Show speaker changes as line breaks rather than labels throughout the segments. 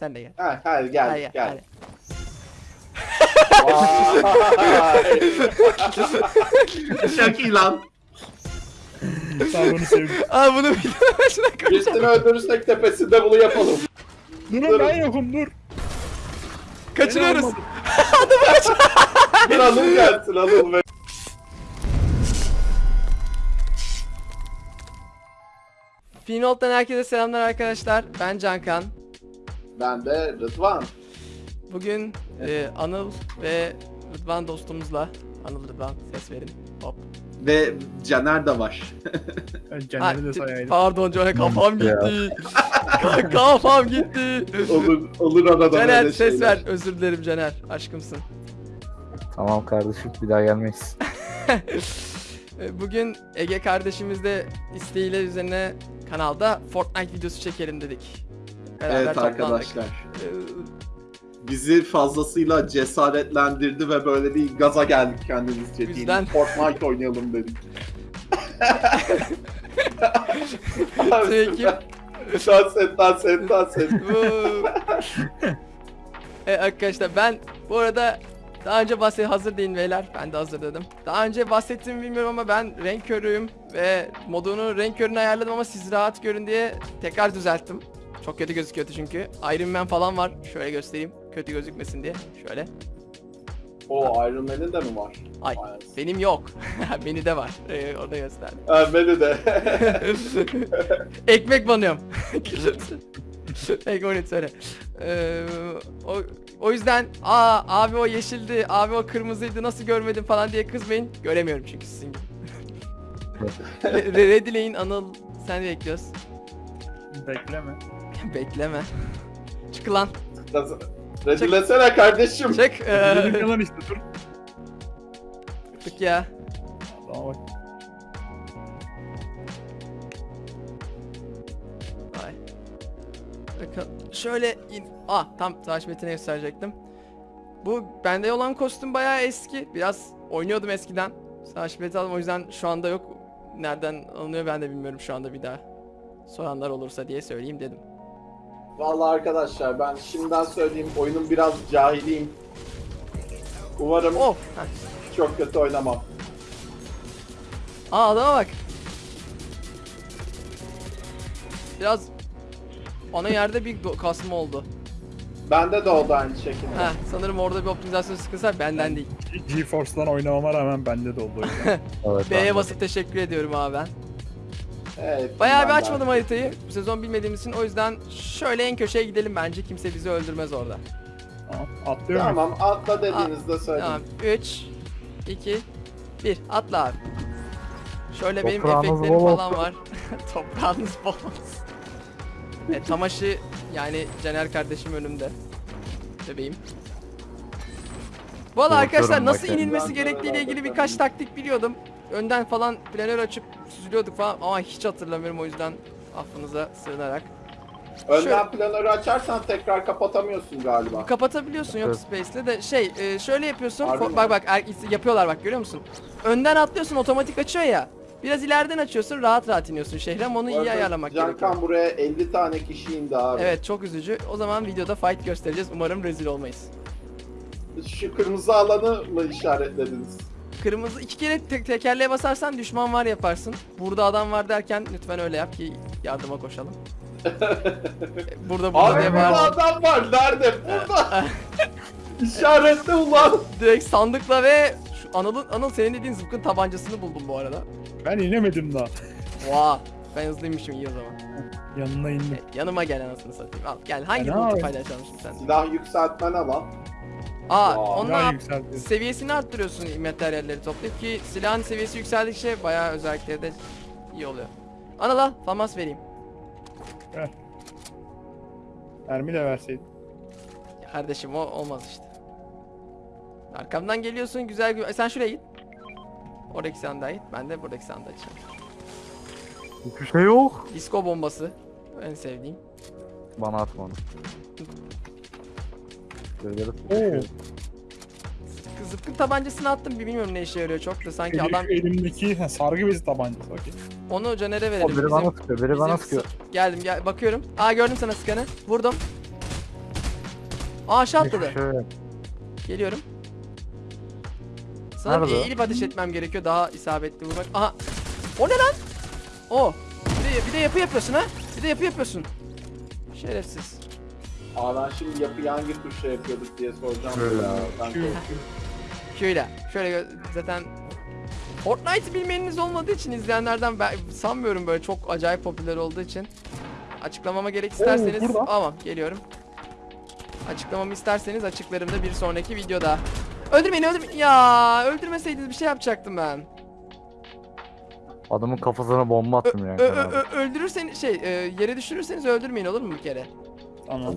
Sen de gel.
Ha, hadi gel
Hadi,
gel.
hadi.
Vay.
Çok iyi lan.
Ben bunu sevdim.
Aa bunu bir de başına koyacağım.
Birisini öldürürsek tepesinde bunu yapalım.
Durun ben yokum dur.
Kaçırıyoruz.
Beni almadı.
Bir anıl gelsin anıl be.
Finolt'tan herkese selamlar arkadaşlar. Ben Cankan.
Ben de Rıdvan.
Bugün e, Anıl ve Rıdvan dostumuzla Anıl Rıdvan ses verin. Hop.
Ve Caner de var.
Caner'i de sayaydım.
pardon Caner kafam gitti. kafam gitti.
Olur, olur arada
Caner
böyle
ses
şeyler.
ver. Özür dilerim Caner. Aşkımsın.
Tamam kardeşim bir daha gelmeyiz.
E, Bugün Ege kardeşimiz de isteğiyle üzerine kanalda Fortnite videosu çekelim dedik. Beraber
evet
toplandık.
arkadaşlar.
E,
Bizi fazlasıyla cesaretlendirdi ve böyle bir gaza geldik kendimizce.
Bizden-.
Fortnite oynayalım dedik.
Peki.
Dans et, dans et, dans et.
evet arkadaşlar ben bu arada daha önce bahset hazır değil beyler. Ben de hazır dedim. Daha önce bahsettiğimi bilmiyorum ama ben renk körüyüm ve modunu renk körünü ayarladım ama siz rahat görün diye tekrar düzelttim. Çok kötü gözüküyordu çünkü. Iron Man falan var. Şöyle göstereyim. Kötü gözükmesin diye. Şöyle.
O Iron Man'in de mi var?
Ay
Vay.
benim yok. Beni de var. Ee, orada gösterdim.
Ha, beni de.
Ekmek banıyorum. Ekmek onu söyle. Ee, o, o yüzden aa abi o yeşildi, abi o kırmızıydı nasıl görmedim falan diye kızmayın. Göremiyorum çünkü sizin gibi. Re- Redileyin Anıl sen bekliyoruz.
Bekleme.
Bekleme. Çık lan.
Redilesene kardeşim.
Çık.
Dedim
Ee,
yalan işte dur.
çık ya.
Tamam bak.
Ay. Bakın şöyle in... Ah tam savaş metini gösterecektim. Bu bende olan kostüm bayağı eski. Biraz oynuyordum eskiden. Savaş meti aldım o yüzden şu anda yok. Nereden alınıyor ben de bilmiyorum şu anda bir daha. Soranlar olursa diye söyleyeyim dedim.
Vallahi arkadaşlar ben şimdiden söyleyeyim oyunun biraz cahiliyim. Umarım
Oh! Heh.
çok kötü oynamam.
Aa adama bak. Biraz ana yerde bir do- kasma oldu.
Bende de oldu aynı şekilde.
Heh, sanırım orada bir optimizasyon sıkıntısı var benden değil.
GeForce'dan oynamama rağmen bende de oldu o yüzden.
Evet, ben
B'ye basıp teşekkür ediyorum abi ben.
Evet,
Bayağı bir açmadım haritayı. Bu sezon bilmediğimiz için o yüzden şöyle en köşeye gidelim bence. Kimse bizi öldürmez orada.
tamam. Atlıyorum.
Tamam atla dediğinizde söyleyin.
Tamam. 3 2 1 atla abi. Şöyle benim
Toprağınız
efektlerim
bol
falan
olsun.
var. Toprağınız bol olsun. Evet, Tamaşı yani Caner kardeşim önümde. Bebeğim.
Korkuyorum
arkadaşlar nasıl
bakayım.
inilmesi gerektiğiyle ilgili birkaç taktik biliyordum. Önden falan planör açıp süzülüyorduk falan ama hiç hatırlamıyorum o yüzden affınıza sığınarak.
Önden
şöyle-
planörü açarsan tekrar kapatamıyorsun galiba.
Kapatabiliyorsun yok. Space'le de şey e, şöyle yapıyorsun.
Harbi
Fo-
mi?
bak bak er- yapıyorlar bak görüyor musun? Önden atlıyorsun otomatik açıyor ya. Biraz ileriden açıyorsun rahat rahat iniyorsun şehre ama onu
Bu
iyi ayarlamak
Cankan
gerekiyor.
buraya 50 tane kişi indi abi.
Evet çok üzücü. O zaman videoda fight göstereceğiz. Umarım rezil olmayız.
Şu kırmızı alanı mı işaretlediniz?
Kırmızı iki kere te- tekerleğe basarsan düşman var yaparsın. Burada adam var derken lütfen öyle yap ki yardıma koşalım. E, burada burada
Abi
diye
burada
bağır.
adam var. Nerede? Burada. İşaretle ulan.
Direkt sandıkla ve şu Anıl'ın Anıl senin dediğin zıpkın tabancasını buldum bu arada.
Ben inemedim daha.
Vaa. Ben hızlıymışım iyi o zaman.
Yanına indim.
E, yanıma gel anasını satayım. Al gel. Hangi
ne
bulutu
yapayım?
paylaşalım şimdi sen?
Silah yükseltmen alan.
Aa,
Daha
yap-
yükseldi.
seviyesini arttırıyorsun materyalleri toplayıp ki silahın seviyesi yükseldikçe bayağı özellikleri de iyi oluyor. Anıl al, famas vereyim.
Mermi de verseydin.
Kardeşim o olmaz işte. Arkamdan geliyorsun güzel güzel. Sen şuraya git. Oradaki sandığa git. Ben de buradaki sandığa açacağım.
Hiçbir şey yok.
Disco bombası. En sevdiğim.
Bana atma onu. Böyle
Oo.
Zıpkın tabancasını attım. Bilmiyorum ne işe yarıyor çok da sanki
Elim-
adam
Elimdeki sargı bezi tabancası. Okey.
onu Caner'e
O
verelim.
biri
Bizim-
bana sıkıyor, biri bana sıkıyor.
sı- Geldim gel bakıyorum. Aa gördüm sana sıkanı. Vurdum. Aa aşağı atladı. Geliyorum. Sanırım
Nerede o?
eğilip ateş etmem gerekiyor daha isabetli vurmak. Aha. O ne lan? O. Bir de, bir de yapı yapıyorsun ha? Bir de yapı yapıyorsun. Şerefsiz.
Aa ben şimdi yapıyı hangi tuşla yapıyorduk diye soracağım.
Şöyle.
Ya, Ben
Şu-
Şöyle. Şöyle gö- zaten Fortnite'ı bilmeyeniniz olmadığı için izleyenlerden ben sanmıyorum böyle çok acayip popüler olduğu için. Açıklamama gerek isterseniz
burada.
tamam geliyorum. Açıklamamı isterseniz açıklarım da bir sonraki videoda. Öldürmeyin öldürmeyin. Ya öldürmeseydiniz bir şey yapacaktım ben.
Adamın kafasına bomba attım yani.
ö- ö- ö- öldürürseniz şey e, yere düşürürseniz öldürmeyin olur mu bir kere?
Tamam.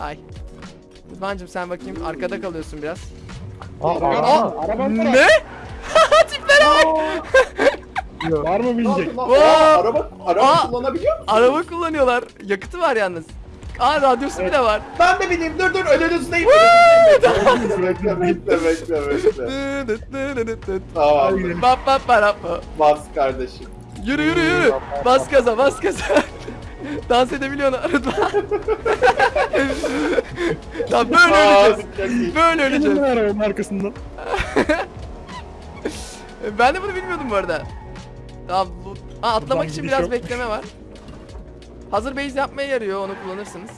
Ay. Rıdvancım sen bakayım arkada kalıyorsun biraz.
Aa,
Araba,
araba.
araba
Ne? Tiplere bak.
Var mı
Ne
binecek?
lan? Aa, araba araba
Aa!
kullanabiliyor musun?
Araba kullanıyorlar. Yakıtı var yalnız. Aa radyosu bile var.
Ben de bineyim. Dur dur önünüzdeyim. bekle bekle bekle bekle. Tamam.
Bap bap bap.
Bas kardeşim.
Yürü yürü yürü. Bas gaza bas gaza. Dans edebiliyorsun Rıdvan. Tamam böyle
Aa,
öleceğiz. Böyle öleceğiz.
Gelin arabanın arkasından.
Ben de bunu bilmiyordum bu arada. Tamam. Aa, atlamak için biraz bekleme var. Hazır base yapmaya yarıyor onu kullanırsınız.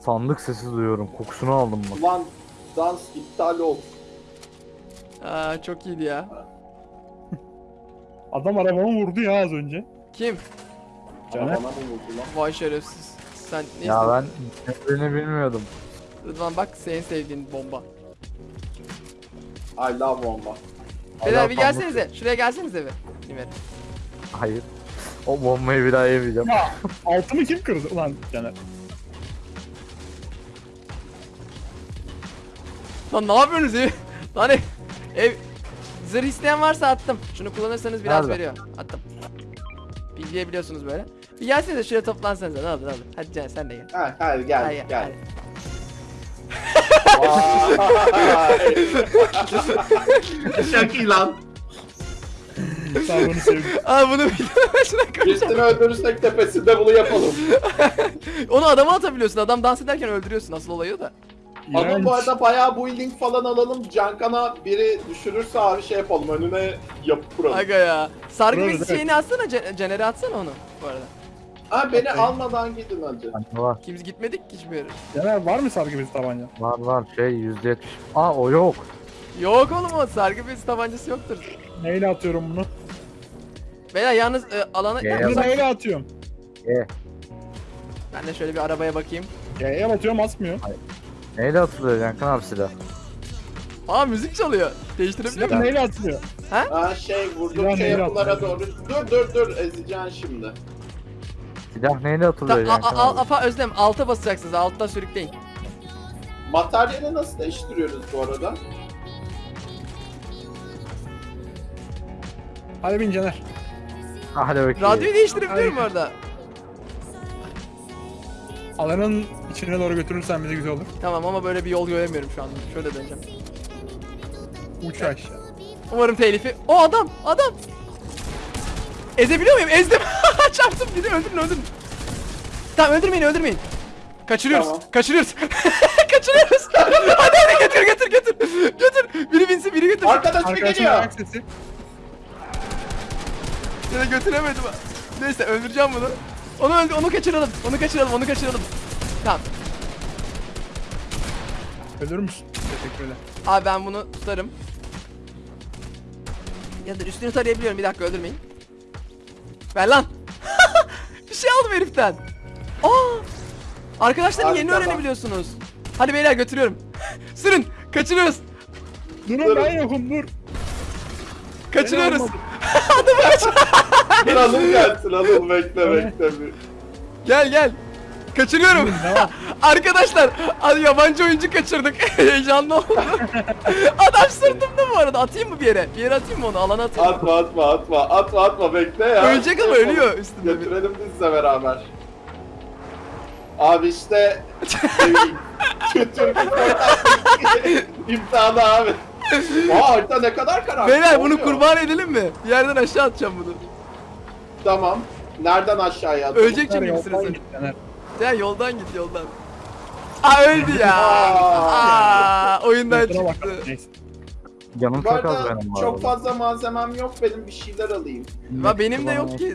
Sandık sesi duyuyorum. Kokusunu aldım bak.
Ulan dans iptal ol.
Aa çok iyiydi ya.
Adam arabamı vurdu ya az önce.
Kim?
Caner.
Lan?
Vay şerefsiz. Sen ne
Ya ben ne bilmiyordum.
Rıdvan bak senin sevdiğin bomba.
I love bomba.
Beyler bir gelsenize. Şuraya gelsenize bir. Nimer.
Hayır. O bombayı bir daha yemeyeceğim.
Ya altımı kim kırdı ulan Caner?
Lan ne yapıyorsunuz ev? Lan ev. ev. Zırh isteyen varsa attım. Şunu kullanırsanız biraz
Nerede?
veriyor. Attım. Bilgiyebiliyorsunuz böyle. Bir gelsenize şuraya toplansanıza. Ne olur ne olur. Hadi Can sen de gel.
Ha, hadi gel
Hayır,
gel.
hayır.
Vay. Çok iyi lan.
Sağ bunu sevdim.
Aa bunu bir şuna koyacağım.
Birisini öldürürsek tepesinde bunu yapalım.
Onu adama atabiliyorsun. Adam dans ederken öldürüyorsun. Asıl olayı o da.
Ama
İğrenç.
bu arada bayağı building falan alalım. Cankana biri düşürürse abi şey yapalım. Önüne yapı kuralım.
Aga ya. Sargı
Bravo,
bezi
evet.
şeyini atsana. Caner'e atsana onu. Bu arada.
Ha beni almadan gidin hadi.
Bende var.
Kimse gitmedik ki hiçbir yere.
Caner var mı sargı bezi tabanca?
Var var şey yüzde yetmiş. Aa o yok.
Yok oğlum o sargı bezi tabancası yoktur.
Neyle atıyorum bunu?
Beyler yalnız e, alana...
G'ye
Bunu
bak.
neyle atıyorum?
E.
Ben de şöyle bir arabaya bakayım.
Y'ye batıyorum asmıyor.
Neyle atılıyor Cankan abi silah?
Aa müzik çalıyor. Değiştirebiliyor
Silah
muyum?
neyle atılıyor?
Ha şey
Silah
vurdukça
neyle
yapılara doğru. Dur dur dur ezeceksin şimdi.
Silah neyle
Ta-
atılıyor
a-
Cankan
a- apa Özlem alta basacaksınız. Altta sürükleyin.
Materyali nasıl değiştiriyoruz bu arada?
Hadi bin Caner.
Hadi bakayım.
Radyoyu değiştirebiliyorum bu arada.
Alanın içine doğru götürürsen bize güzel olur.
Tamam ama böyle bir yol göremiyorum şu anda. Şöyle döneceğim.
Uç aşağı.
Umarım telifi. O adam, adam. Ezebiliyor muyum? Ezdim. Çarptım. Gidin öldürün, öldürün. Tamam öldürmeyin, öldürmeyin. Kaçırıyoruz.
Tamam.
Kaçırıyoruz. Kaçırıyoruz. hadi hadi götür götür götür. Götür. Biri binsin, biri götür.
Arkadaş mı
Arkadaşın
geliyor?
ayak sesi.
Ya da götüremedim. Neyse öldüreceğim bunu. Onu öldü, onu kaçıralım. Onu kaçıralım, onu kaçıralım. Tamam.
Ölür müsün? Teşekkürler.
Abi ben bunu tutarım. Ya da üstünü tarayabiliyorum. Bir dakika öldürmeyin. Ver lan. bir şey aldım heriften. Aa! Arkadaşlar yeni
Harika.
öğrenebiliyorsunuz. Hadi beyler götürüyorum. Sürün. Kaçırıyoruz.
Durun ben yokum dur.
Kaçırıyoruz.
Dur alın gelsin alın bekle bekle bir.
Gel gel. Kaçırıyorum. Arkadaşlar hadi yabancı oyuncu kaçırdık. Heyecanlı oldu. Adam sırtımda bu arada. Atayım mı bir yere? Bir yere atayım mı onu? Alana atayım.
Atma atma atma atma atma bekle ya.
Ölecek ama
Şey
ölüyor bir.
Götürelim bizle beraber. Abi işte Türk imtihanı abi. Aa harita ne kadar karanlık.
Beyler bunu kurban edelim mi? Bir yerden aşağı atacağım bunu.
Tamam. Nereden aşağıya atılır?
Ölecek çünkü bir
yoldan
Ya yoldan git yoldan. Aa öldü ya. Aa oyundan
Kusura bakma.
çıktı.
Neyse.
Canım
Bu
çok az
arada
benim bu
çok
arada.
fazla malzemem yok benim bir şeyler alayım.
Ya benim de yok ki.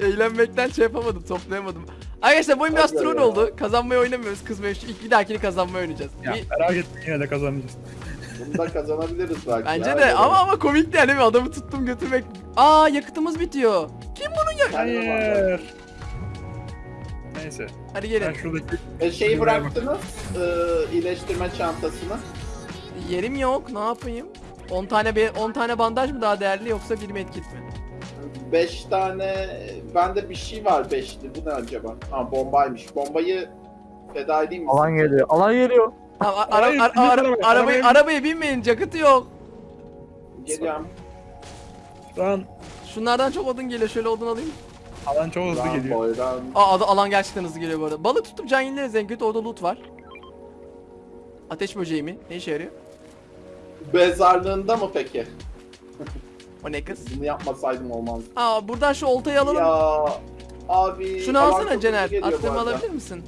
Eğlenmekten şey yapamadım, toplayamadım. Arkadaşlar bu oyun biraz
Hadi
troll
ya.
oldu. Kazanmayı oynamıyoruz, kızmayı. Şu ilk bir dahakini kazanmayı oynayacağız.
Ya
Bir-
merak etme yine de kazanacağız.
Bunu da kazanabiliriz belki.
bence
ya.
de ama ama komikti yani adamı tuttum götürmek. Aa yakıtımız bitiyor. Kim bunu ya?
Hayır. Neyse.
Hadi
Ben
gelin.
şuradaki
E, şeyi bıraktınız, e, iyileştirme çantasını.
Yerim yok. Ne yapayım? 10 tane be 10 tane bandaj mı daha değerli yoksa bir medkit mi?
5 tane, bende bir şey var beşli. Bu ne acaba? Ha bombaymış. Bombayı feda edeyim mi?
Alan geliyor. Alan geliyor.
Tamam, ara,
Hayır,
ara- ara-
arabaya,
arabayı
arabaya
arabaya binmeyin. Yakıtı yok.
Geliyorum.
şu an
Şunlardan çok odun geliyor. Şöyle odun alayım.
Alan çok hızlı
Lan
geliyor.
boydan.
Aa alan gerçekten hızlı geliyor bu arada. Balık tutup can yenileriz en kötü orada loot var. Ateş böceği mi? Ne işe yarıyor?
Bezarlığında mı peki?
O ne kız?
Bunu yapmasaydım olmaz.
Aa buradan şu oltayı alalım.
Ya abi.
Şunu
alan
alsana
çok
Cener.
hızlı geliyor bu
Attığımı
arada.
alabilir misin?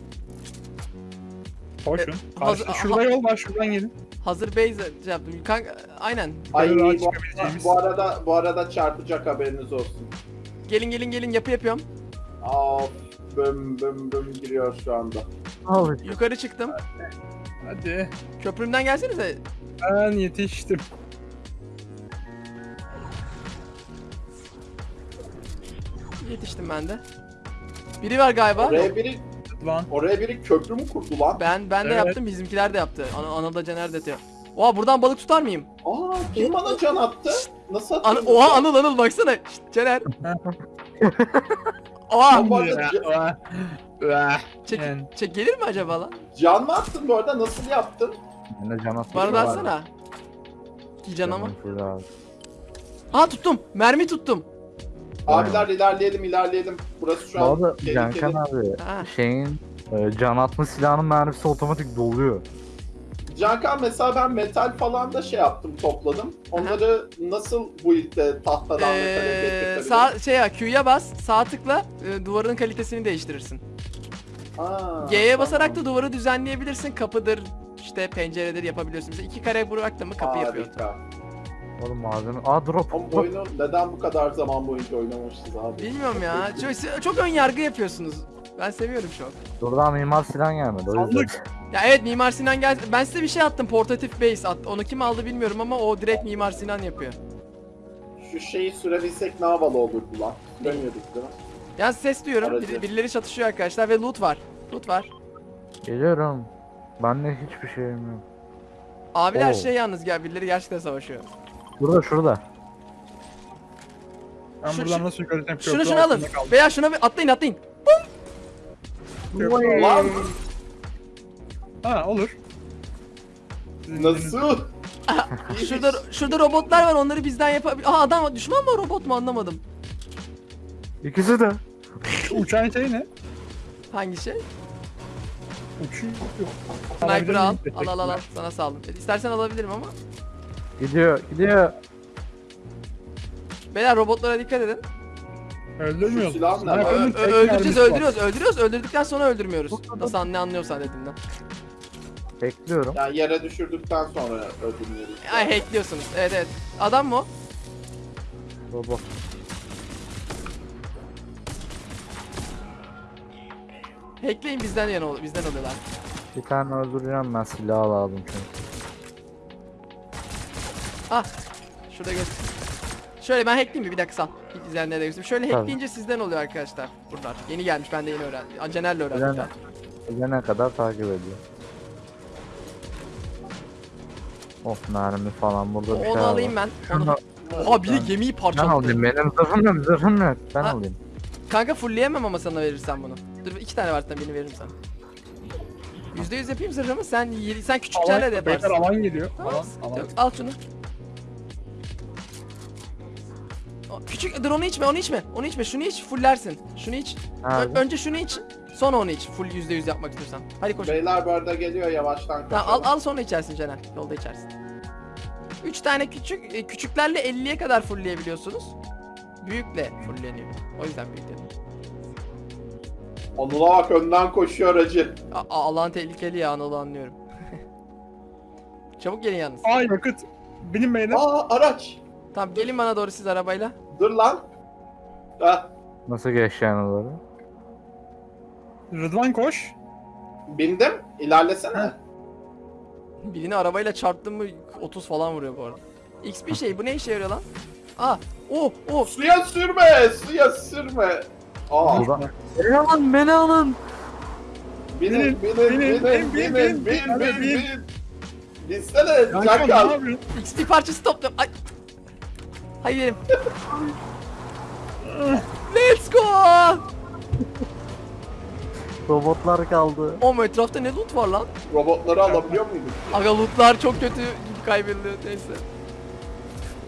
Koşun.
hazır-
Karşı, şurada yol var şuradan gelin.
Hazır base şey yaptım. Kanka, aynen.
Ay
Yukarı
bu,
çıkabileceğimiz.
bu arada bu arada çarpacak haberiniz olsun.
Gelin gelin gelin yapı yapıyorum.
Of bım bım bım giriyor şu anda.
Al.
Yukarı çıktım.
Hadi.
Köprümden gelsenize.
Ben yetiştim.
Yetiştim ben de. Biri var galiba.
Oraya biri
Lan.
oraya biri köprü mü kurdu lan?
Ben ben de
Evet.
yaptım, bizimkiler de yaptı. Ana, ana da Cener de yapıyor. Oha buradan balık tutar mıyım?
Aa kim bana can attı? Nasıl
An
attın?
Oha Anıl Anıl baksana. Şşt, Cener. Oha.
Bu arada.
Çek,
Yani.
çek gelir mi acaba lan?
can mı attın bu arada? Nasıl yaptın?
Ben de can atmış.
Bana da atsana. İki can ama. Ha tuttum. Mermi tuttum.
Abiler ilerleyelim ilerleyelim. Burası şu
Bu
an
arada
tehlikeli.
Cankan abi
Ha.
şeyin e, can atma silahının mermisi otomatik doluyor.
Cankan mesela ben metal falan da şey yaptım topladım. Onları nasıl bu ilkte tahtadan metale
Ee,
getirtebilirim?
sağ şey ya Q'ya bas, sağ tıkla e, duvarın kalitesini değiştirirsin.
Aa,
G'ye
tamam.
basarak da duvarı düzenleyebilirsin. Kapıdır, işte penceredir yapabiliyorsun. Mesela iki kare bıraktın mı kapı yapıyor.
Harika.
Oğlum malzeme. Aa drop.
Ama bu oyunu neden bu kadar zaman boyunca oynamışız abi?
Bilmiyorum ya. Çok, çok ön yargı yapıyorsunuz. Ben seviyorum şu an.
Buradan mimar silah gelmedi o yüzden.
Sandık.
Ya evet Mimar Sinan gel. Ben size bir şey attım. Portatif base at. Onu kim aldı bilmiyorum ama o direkt Mimar Sinan yapıyor.
Şu şeyi sürebilsek ne havalı olurdu lan. Süremiyorduk değil mi?
Ya ses duyuyorum.
Aracı.
Biri- birileri çatışıyor arkadaşlar ve loot var. Loot var.
Geliyorum. Bende hiçbir şeyim yok.
Abiler
Oo.
şey yalnız gel birileri gerçekten savaşıyor.
Burada şurada.
Ben
Şu-
buradan nasıl yukarı çıkacağım?
Şunu
Köprü
şunu alın.
altında kaldım.
Veya şuna bir atlayın atlayın.
Lan
Ha olur.
Nasıl?
Şurada şurada robotlar var onları bizden yapabilir. Aa adam düşman mı robot mu anlamadım.
İkisi de.
Şu uçağın şeyi ne?
Hangi şey?
Uçuyor.
Sniper al. Al al al? Sana saldım. İstersen alabilirim ama.
Gidiyor gidiyor.
Beyler robotlara dikkat edin.
Öldürmüyoruz.
Şu silah ne?
Ö-
Sniper'ın
ö-
tek
öldüreceğiz
mermisi var.
öldürüyoruz öldürüyoruz öldürdükten sonra öldürmüyoruz. Nasıl anne anlıyorsan dediğimden.
Bekliyorum.
Yani yere düşürdükten sonra öldürüyoruz.
Ay hackliyorsunuz. Evet evet. Adam mı o?
Robot.
Hackleyin bizden yana ol- bizden oluyorlar.
Bir tane öldüreceğim ben silah lazım çünkü.
Ah. Şurada göz. Şöyle ben hackleyeyim mi? Bir dakika sal. İzleyenlere de göstereyim. Şöyle
Tabii.
hackleyince sizden oluyor arkadaşlar. Buralar. Yeni gelmiş ben de yeni öğrendim. Aa, Cener'le öğrendim.
Cener. Gelene kadar takip ediyor. Of mermi falan burada bir şey
Onu
var.
alayım ben. Onu... Aa bir de
Ben-
gemiyi
Ben
parçaladı.
alayım benim zırhım yok zırhım yok. Ben
Ha.
alayım.
Kanka fullleyemem ama sana verirsen bunu. Dur iki tane var zaten birini veririm sana. Yüzde yüz yapayım zırhımı sen sen küçüklerle de
Alan, beyler
yaparsın.
alan geliyor.
Tamam,
Alan,
sıkıntı
alan.
yok. Al şunu. Küçük dur onu içme onu içme. Onu içme şunu iç fullersin. Şunu iç. Ö- önce şunu iç sonra onu iç. Full yüzde yüz yapmak istiyorsan. Hadi koş
Beyler bu arada geliyor yavaştan.
Tamam, al, al sonra içersin Caner. Yolda içersin. 3 tane küçük e, küçüklerle 50'ye kadar fullleyebiliyorsunuz. Büyükle fullleniyor. O yüzden büyük dedim.
Anıl'a bak önden koşuyor aracı.
A- Allah'ın tehlikeli ya Anıl'ı anlıyorum. Çabuk gelin yalnız.
Ay yakıt. Benim beyler.
Aa araç.
Tamam gelin bana doğru siz arabayla.
Dur lan. Ha,
Nasıl geçeceğini doğru?
Rıdvan koş.
bindim. İlerlesene.
Birini arabayla çarptın mı 30 falan vuruyor bu arada. XP şey bu ne işe yarıyor lan? Aa, oh, oh.
Suya sürme, suya sürme. Aa,
Burada. Beni alın beni alın.
binin,
Binin,
binin,
binin,
binin,
bin,
binin,
bin,
bin, bin,
bin.
bin. Binsene,
Kanka ne
Cankal.
yapıyorsun?
XP parçası topluyorum. Ay. Hayır yerim. Let's go.
Robotlar kaldı.
O etrafta ne loot var lan?
Robotları alabiliyor muyduk?
Aga lootlar çok kötü gibi kaybediliyor neyse.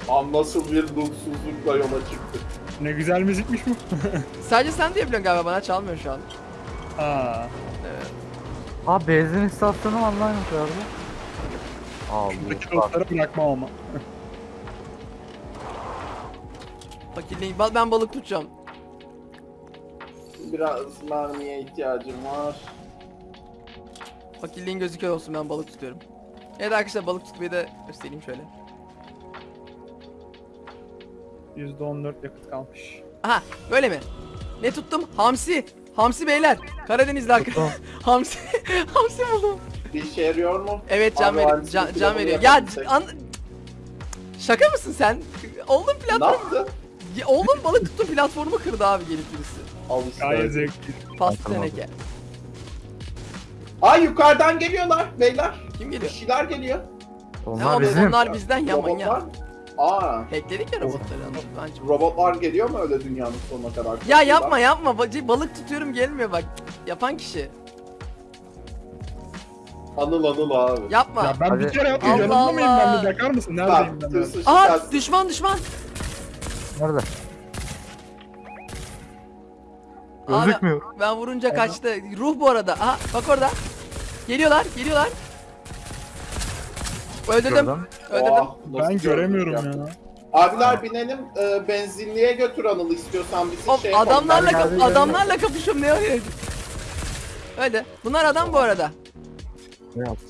Am nasıl bir lootsuzlukla yola çıktık.
Ne güzel müzikmiş bu.
Sadece sen diyebiliyorsun galiba bana çalmıyor şu an.
Aa.
Evet.
Aa benzin istasyonu var lan yukarıda.
Buradaki
Allah.
dostları bırakmam ama.
Fakirliğin, ba- ben balık tutacağım.
Biraz mermiye ihtiyacım var.
Fakirliğin gözüküyor olsun ben balık tutuyorum. Evet arkadaşlar balık tutmayı da göstereyim şöyle.
%14 yakıt kalmış.
Aha böyle mi? Ne tuttum? Hamsi. Hamsi beyler. Karadenizli arkadaşlar. Hamsi. Hamsi buldum.
Bir işe yarıyor mu?
Evet can,
Abi,
ver
hamsi
can, can veriyor. Ya an... Şaka mısın sen? Oğlum
Ne
platform... Ya Oğlum balık tuttu platformu kırdı abi gelip birisi.
Al işte.
Gayet zevkli.
Pastı
Hatırladım.
teneke.
Ay yukarıdan geliyorlar beyler.
Kim
Bir
geliyor?
şeyler geliyor.
Ne
Onlar
onlar,
bizim.
onlar bizden ya
Robotlar.
manyak.
Aa,
Hackledik ya robotları. Bence.
robotlar geliyor mu öyle dünyanın sonuna kadar?
Ya yapma yapma. Bacı balık tutuyorum gelmiyor bak. Yapan kişi.
Anıl anıl abi.
Yapma.
Ya ben bir
Hadi.
kere
Allah
yanımda mıyım ben
Allah.
bir bakar mısın? Neredeyim ben?
tırsın
Aha
şikayet.
düşman düşman.
Nerede?
Abi,
Gözükmüyor.
ben vurunca kaçtı. Ruh bu arada. Aha bak orada. Geliyorlar geliyorlar. Öldürdüm.
Gördüm.
Öldürdüm.
Oh, nasıl
Ben göremiyorum ya.
Abiler binelim e, benzinliğe götür Anıl'ı istiyorsan bizi
Oğlum,
şey yapalım.
adamlarla
ben
kap-
geldim,
adamlarla kapışıyorum ne öyle? Öyle. Bunlar adam bu arada.
Ne yaptın?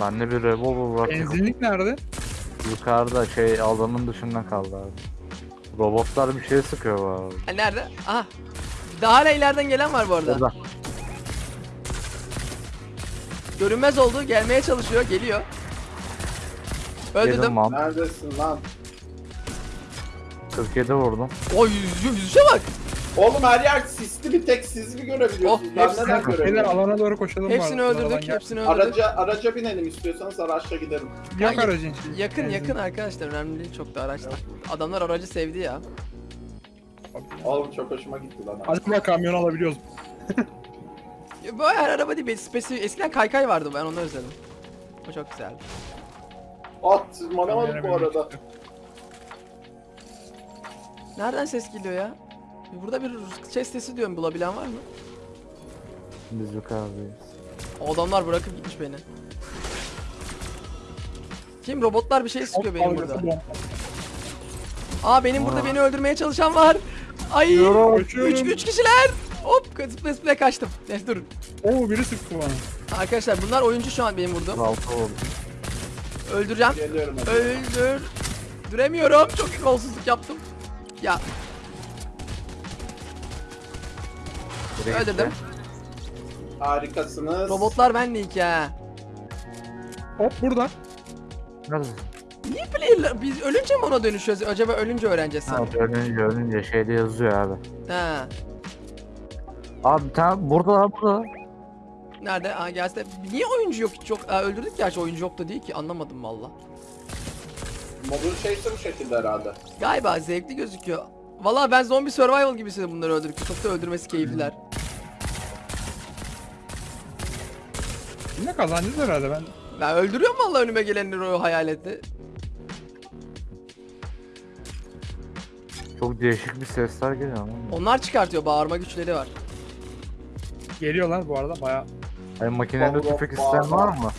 Bende bir revolver var.
Benzinlik nerede?
Yukarıda şey alanın dışında kaldı abi. Robotlar bir şey sıkıyor bu arada.
Ha, nerede? Aha. Daha hala ileriden gelen var bu arada.
Burada.
Görünmez oldu. Gelmeye çalışıyor. Geliyor. Öldürdüm.
Neredesin lan?
47 vurdum.
O yüz, yüzüşe bak.
Oğlum her yer sisli bir tek siz mi görebiliyorsunuz?
Oh,
ben
hepsini-
neden
Beyler
göremiyorum?
alana doğru koşalım.
Hepsini
var. Aradan
öldürdük.
gel.
Hepsini öldürdük.
Araca, araca binelim istiyorsanız araçla gidelim.
Yok
Ya-
aracın şeyi.
Yakın yakın arkadaşlar. Önemli değil çok da araçlar. Adamlar aracı sevdi ya.
Oğlum çok hoşuma gitti lan.
Acaba kamyon alabiliyoruz.
Ya, Bu her araba değil. benim Spesifik. Eskiden kaykay vardı ben onu özledim. O çok güzeldi.
At tırmanamadık bu arada.
Nereden ses geliyor ya? Burada bir şey sesi diyorum bulabilen var mı?
Biz yukarıdayız.
O adamlar bırakıp gitmiş beni. Kim robotlar bir şey sıkıyor benim burada. Aa benim burada beni öldürmeye çalışan var. Ay.
Yürü,
Üç,
kaçıyorum.
üç kişiler. Hop zıplaya kaçtım. Neyse durun.
Oo biri sıktı bana.
Arkadaşlar bunlar oyuncu şu an benim vurduğum.
6 oldu.
Öldüreceğim. Öldür. Düremiyorum. Çok kolsuzluk yaptım. Ya
Biri gitti.
öldürdüm.
Harikasınız.
Robotlar benle iki ha.
Hop burada.
Nerede?
Niye player'lar biz ölünce mi ona dönüşüyoruz? Acaba ölünce öğreneceğiz
Ha,
sanırım.
ölünce ölünce şeyde yazıyor abi.
Ha.
Abi tane burada abi burada.
Nerede? Aa gelse. Niye oyuncu yok hiç yok? Aa, öldürdük gerçi oyuncu yok da değil ki. Anlamadım valla.
Modun şeysi bu şekilde herhalde.
Galiba zevkli gözüküyor. Valla ben zombi survival gibi hissediyorum bunları öldürürken. Çok da öldürmesi keyifliler.
Yine kazanacağız herhalde ben.
Ben öldürüyorum valla önüme gelenleri o hayaleti.
Çok değişik bir sesler geliyor ama.
Onlar çıkartıyor. Bağırma güçleri var.
Geliyorlar bu arada baya.
Ay makinede
Allah
tüfek isteyen var mı?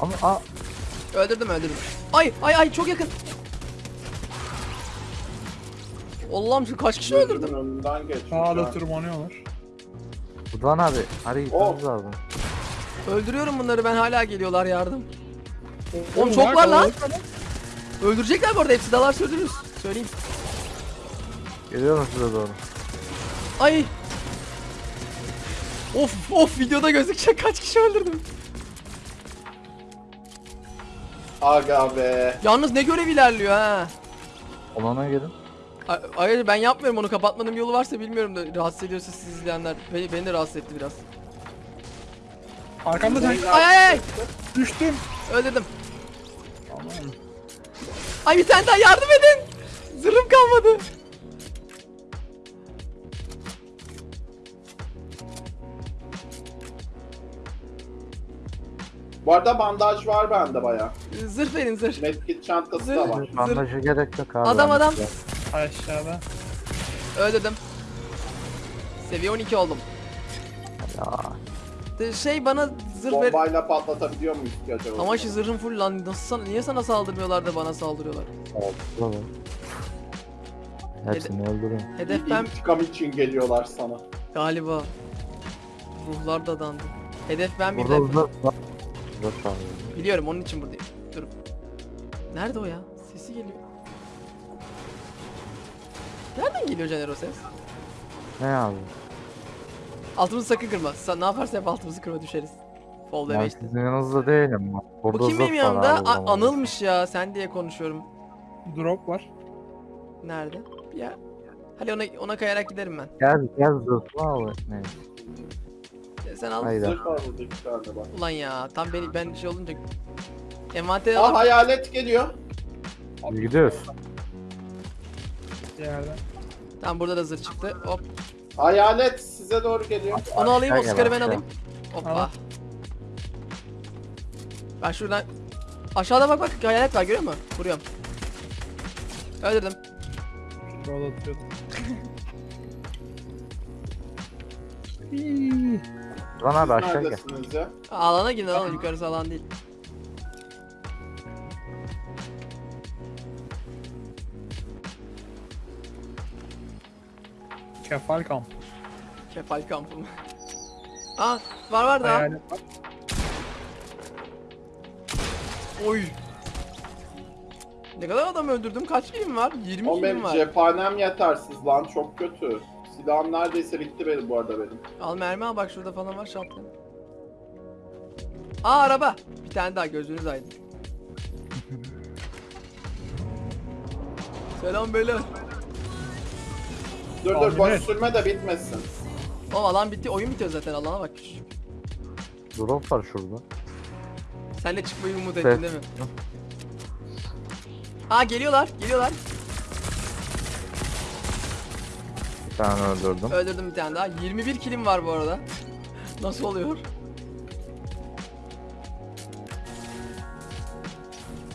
Ama a
Öldürdüm öldürdüm. Ay ay ay çok yakın. Allah'ım şu kaç kişi öldürdüm?
Önünden geçmiş.
Sağda
ha.
tırmanıyorlar.
Rıdvan abi hadi gitmemiz
Oh.
lazım.
Öldürüyorum bunları ben hala geliyorlar yardım. Oğlum
Oğlum,
çok var lan. Öldürecekler bu arada hepsi dalar öldürürüz. Söyleyeyim.
Geliyorum size doğru.
Ay. Of of videoda gözükecek kaç kişi öldürdüm.
Aga be.
Yalnız ne görev ilerliyor ha.
Olana gelin.
Ay- Hayır ben yapmıyorum onu kapatmanın yolu varsa bilmiyorum da rahatsız ediyorsa siz izleyenler. Beni, beni de rahatsız etti biraz.
Arkamda sen
Ay ay ay.
düştüm.
Öldürdüm.
Tamam.
Ay bir tane daha yardım edin. Zırhım kalmadı.
Bu arada bandaj var bende baya.
Zırh verin zırh.
Medkit çantası da var.
Bandaja gerek yok abi.
Adam, adam.
Aşağıda.
Öldürdüm. Seviye 12 oldum.
Ya.
De- Şey bana zırh ver.
Bombayla patlatabiliyor muyuz ki acaba?
Ama şu zırhım full lan. Nasıl sana, niye sana saldırmıyorlar da bana saldırıyorlar?
Bravo. Hepsini öldürün.
Hedef ben
İntikam için geliyorlar sana.
galiba. Ruhlar da dandı. Hedef ben bir
Burada
de.
uzak var. Uzak var.
Biliyorum onun için buradayım. Dur. Nerede o ya? Sesi geliyor. Nereden geliyor Caner o ses?
Ne abi?
Altımızı sakın kırma. Sen ne yaparsa yap altımızı kırma düşeriz. Fall
Ben
deme işte.
sizin yanınızda değilim. Burada
Bu kim benim
zırh var
yanımda?
abi o
A-
zaman.
Anılmış ya. Sen diye konuşuyorum.
Drop var.
Nerede? Ya. Hadi ona ona kayarak giderim ben.
Gel gel zırhlı abi. Ne?
Sen al.
Hayda.
Zırh var burada iki tane bak.
Ulan ya. Tam beni ben şey olunca envanteri
Aa
alıp
hayalet geliyor.
Hadi gidiyoruz.
Bir yerden.
Tam burada da zırh çıktı. Hop.
Hayalet size doğru geliyor.
Onu alayım, o skarı ben alayım. Hoppa.
Al.
Ben şuradan... Aşağıda bak bak hayalet var görüyor musun? Vuruyorum. Öldürdüm.
Rol atıyordum.
Lan abi aşağı gel.
Neredesiniz ya?
Alana girin alana yukarısı alan değil.
Kefal kamp.
Kefal kampı mı? Aa var var daha.
Hayalet var.
Oy. Ne kadar adam öldürdüm? Kaç kilim var? 20
O
kilim
benim
var.
cephanem yetersiz lan çok kötü. Silahım neredeyse bitti benim bu arada benim.
Al mermi al bak şurada falan var shotgun. Aa araba. Bir tane daha gözünüz aydın. Selam beyler.
Dur
Tahmin
dur boş
et.
sürme de bitmesin.
Oğlum alan bitti. Oyun bitiyor zaten. Alana bak küçücük.
Drop var şurada.
Sen de çıkmayı umut ettin değil mi? Aa geliyorlar. Geliyorlar.
Bir tane öldürdüm.
Öldürdüm bir tane daha. 21 kilim var bu arada. Nasıl oluyor?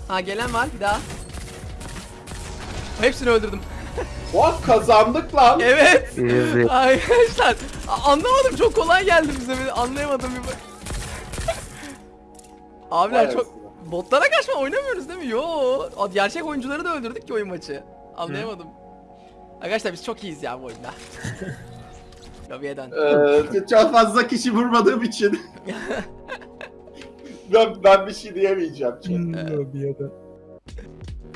Ha gelen var bir daha. Hepsini öldürdüm.
Oh kazandık lan.
Evet.
Easy.
Arkadaşlar anlamadım çok kolay geldi bize bir anlayamadım bir bak. Abiler
Vay
çok botlara kaçma oynamıyoruz değil mi? Yo. Gerçek oyuncuları da öldürdük ki oyun maçı. Anlayamadım. Arkadaşlar biz çok iyiyiz ya bu oyunda. Lobiye dön.
Ee, çok fazla kişi vurmadığım için. ben, ben bir şey diyemeyeceğim.
Yerden.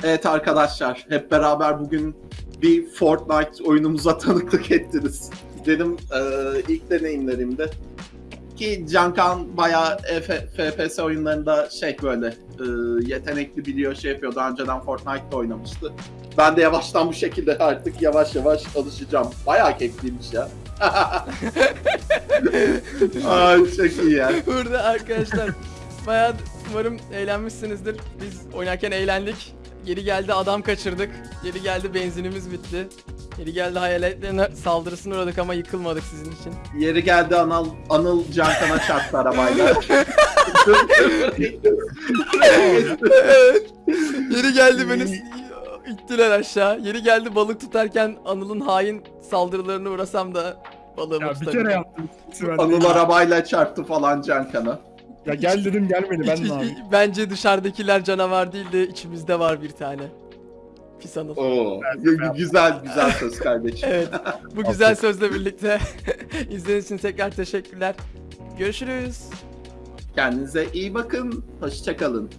Evet arkadaşlar, hep beraber bugün bir Fortnite oyunumuza tanıklık ettiniz. Dedim e, ilk deneyimlerimde. Ki Cankan bayağı F- FPS oyunlarında şey böyle e, yetenekli biliyor şey yapıyor. Daha önceden Fortnite'da oynamıştı. Ben de yavaştan bu şekilde artık yavaş yavaş alışacağım. Bayağı keyifliymiş ya. Ay çok iyi ya.
Burada arkadaşlar bayağı umarım eğlenmişsinizdir. Biz oynarken eğlendik. Geri geldi adam kaçırdık. Geri geldi benzinimiz bitti. Geri geldi hayaletlerine saldırısına uğradık ama yıkılmadık sizin için.
Yeri geldi Anıl, Anıl Cankan'a çarptı arabayla.
Yeri geldi beni ittiler aşağı. Yeri geldi balık tutarken Anıl'ın hain saldırılarına uğrasam da balığımı
Ya bir
tutabildim.
kere yaptım.
Anıl arabayla çarptı falan Cankan'a.
Ya gel dedim gelmedi ben ne yapayım?
Bence dışarıdakiler canavar değil de içimizde var bir tane. Pis Anıl.
Oo, gü- güzel güzel söz kardeşim.
Evet. Bu güzel sözle birlikte izlediğiniz için tekrar teşekkürler. Görüşürüz.
Kendinize iyi bakın. Hoşçakalın.